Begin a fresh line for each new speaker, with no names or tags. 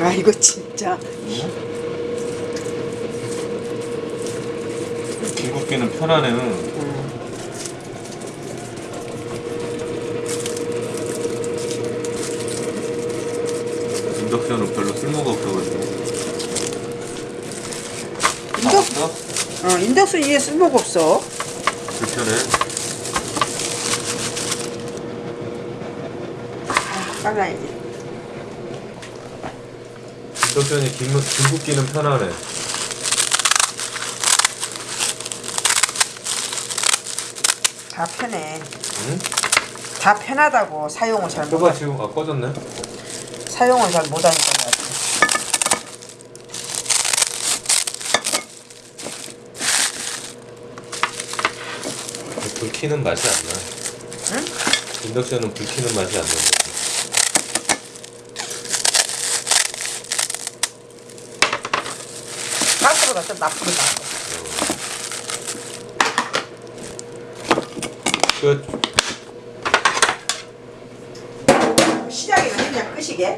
아 이거 진짜
중국기는 편하네요.
음.
인덕션은 별로 쓸모가 없어가지고.
인덕?
어
인덕션 이게 쓸모가 없어
불편해.
아, 빨라야지
인덕션이 긴, 중국기는 편하네.
다 편해
응?
다 편하다고 사용을 잘
저봐
못
지금 아 꺼졌네.
사용을 잘 못하니까.
불 켜는 맛이 안 나.
응?
인덕션은 불 켜는 맛이 안난 다.
가스보다 좀 나쁘다
끝.
시작이나 했냐 끄시게